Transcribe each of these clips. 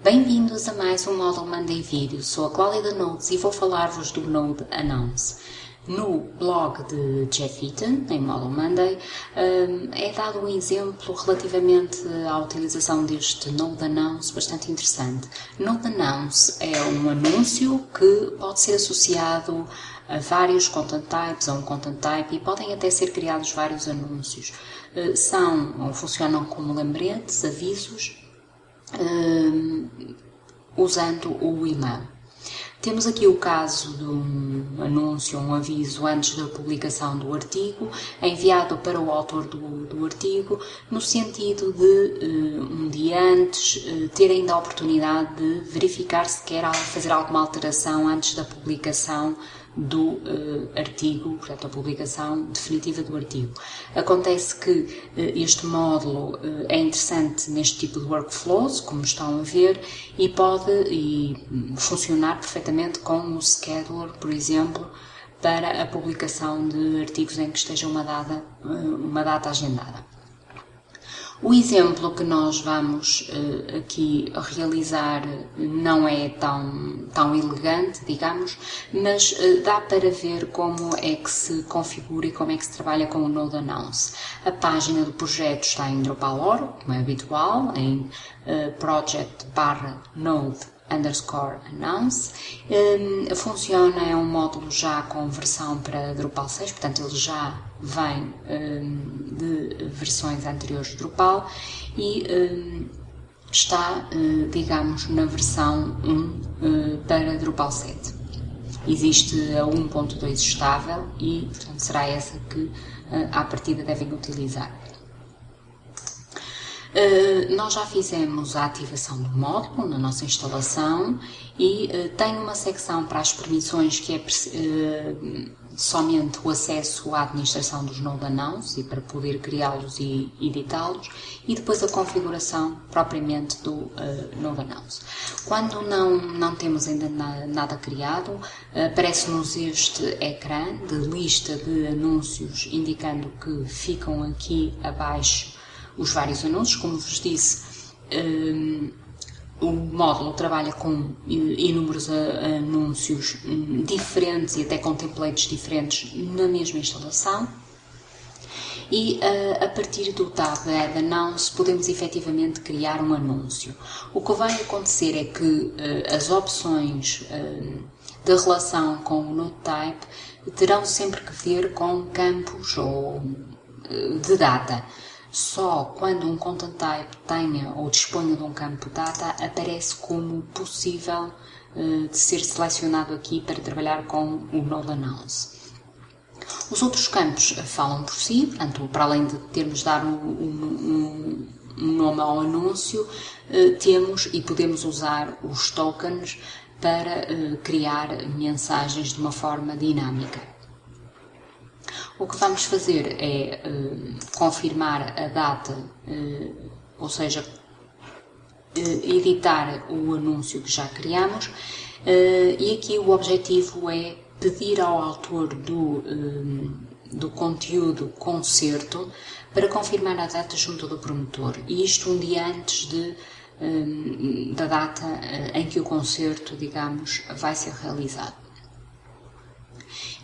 Bem-vindos a mais um módulo Monday Vídeo. Sou a Cláudia Notes e vou falar-vos do Node Announce. No blog de Jeff Eaton, em Model Monday, hum, é dado um exemplo relativamente à utilização deste Node Announce bastante interessante. Node Announce é um anúncio que pode ser associado a vários content types, a um content type, e podem até ser criados vários anúncios. Hum, são funcionam como lembretes, avisos, usando o e-mail. Temos aqui o caso de um anúncio, um aviso antes da publicação do artigo, enviado para o autor do, do artigo, no sentido de, uh, um dia antes, uh, ter ainda a oportunidade de verificar se quer fazer alguma alteração antes da publicação do uh, artigo, portanto, a publicação definitiva do artigo. Acontece que uh, este módulo uh, é interessante neste tipo de workflows, como estão a ver, e pode e, hum, funcionar perfeitamente com o scheduler, por exemplo, para a publicação de artigos em que esteja uma data, uma data agendada. O exemplo que nós vamos aqui realizar não é tão, tão elegante, digamos, mas uh, dá para ver como é que se configura e como é que se trabalha com o Node Announce. A página do projeto está em Drupal.org, como é habitual, em uh, project barra node underscore announce. Um, funciona, é um módulo já com versão para Drupal 6, portanto ele já vem um, de versões anteriores de Drupal e um, está, uh, digamos, na versão 1 uh, eh, para Drupal 7. Existe a 1.2 estável e, portanto, será essa que uh, à partida devem utilizar. Nós já fizemos a ativação do módulo na nossa instalação e tem uma secção para as permissões que é somente o acesso à administração dos node announce e para poder criá-los e editá-los e depois a configuração propriamente do uh, node announce. Quando não, não temos ainda na, nada criado, uh, aparece-nos este ecrã de lista de anúncios indicando que ficam aqui abaixo os vários anúncios, como vos disse, um, o módulo trabalha com inúmeros anúncios hum, diferentes e até com templates diferentes na mesma instalação. E uh, a partir do tab Add Announce podemos efetivamente criar um anúncio. O que vai acontecer é que uh, as opções uh, da relação com o Node Type terão sempre que ver com campos ou de data. Só quando um content type tenha ou disponha de um campo data aparece como possível uh, de ser selecionado aqui para trabalhar com o Node Announce. Os outros campos falam por si, portanto, para além de termos de dar um, um, um nome ao anúncio, uh, temos e podemos usar os tokens para criar mensagens de uma forma dinâmica. O que vamos fazer é uh, confirmar a data, uh, ou seja, uh, editar o anúncio que já criamos e aqui o objetivo é pedir ao autor do, do conteúdo concerto para confirmar a data junto do promotor e isto um dia antes de da data em que o concerto, digamos, vai ser realizado.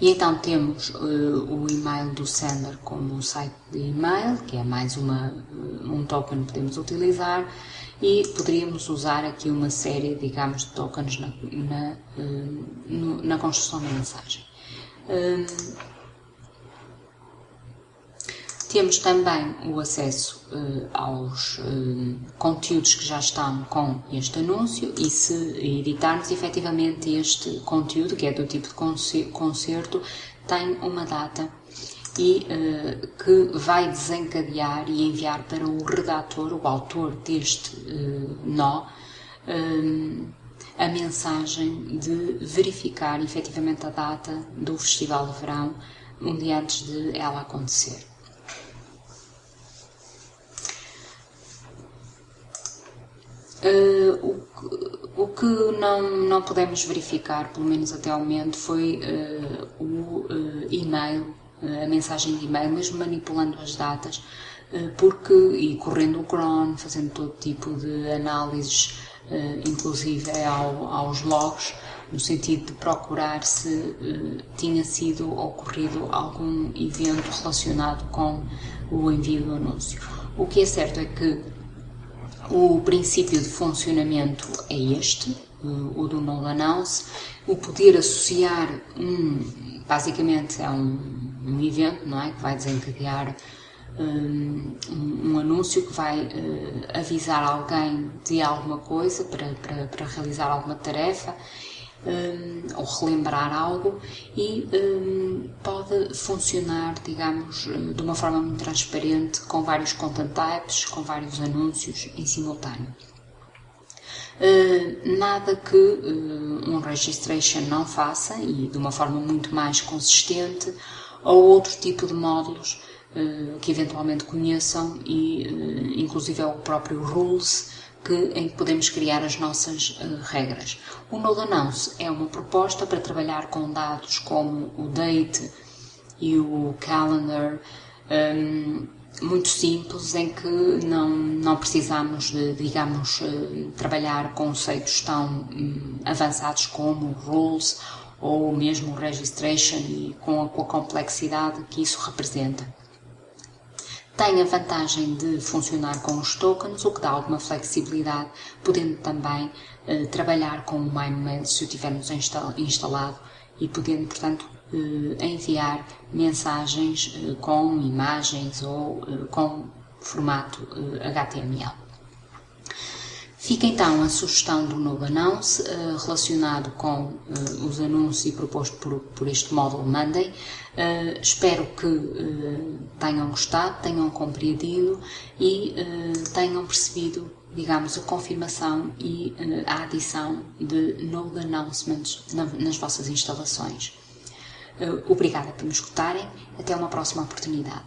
E então temos uh, o e-mail do sender como site de e-mail, que é mais uma, eh, um token que podemos utilizar, e poderíamos usar aqui uma série, digamos, de tokens na, na, uh, na construção da mensagem. Uh, temos também o acesso uh, aos uh, conteúdos que já estão com este anúncio e se editarmos efetivamente este conteúdo, que é do tipo de concerto, tem uma data e uh, que vai desencadear e enviar para o redator, o autor deste nó, a mensagem de verificar efetivamente a data do Festival de Verão um dia antes de ela acontecer. Uh, o, o, que não, não pudemos verificar, pelo menos até ao momento, foi uh, o uh, e-mail, a mensagem de e-mail, mesmo manipulando as datas, porque, e correndo o cron, fazendo todo tipo de análises inclusive ao, aos logs, no sentido de procurar se tinha sido ocorrido algum evento relacionado com o envio do anúncio. O que é certo é que o princípio de funcionamento é este, o do null announce, o poder associar um, basicamente é um, um evento, não é, que vai desencadear um, um, anúncio que vai uh, avisar alguém de alguma coisa para, para, para realizar alguma tarefa um, ou relembrar algo e um, pode funcionar, digamos, de uma forma muito transparente com vários content types, com vários anúncios em simultâneo. Uh, nada que uh, um registration não faça e de uma forma muito mais consistente ou outro tipo de módulos que eventualmente conheçam e inclusive é o próprio rules que, em que podemos criar as nossas regras. O Node Announce é uma proposta para trabalhar com dados como o date e o calendar um, muito simples em que não, não precisamos de, digamos, eh, trabalhar conceitos tão hum, avançados como rules ou mesmo registration e com a, com a complexidade que isso representa. Tem a vantagem de funcionar com os tokens, o que dá alguma flexibilidade, podendo também eh, trabalhar com o MyMail se o tivermos instalado e podendo, portanto, eh, enviar mensagens eh, com imagens ou eh, com formato HTML. Fica então a sugestão do Node Announce relacionado com os anúncios proposto por, por este módulo Monday. espero que tenham gostado, tenham compreendido e tenham percebido digamos, a confirmação e a adição de Node Announcements nas vossas instalações. Eh, obrigada por me escutarem. Até uma próxima oportunidade.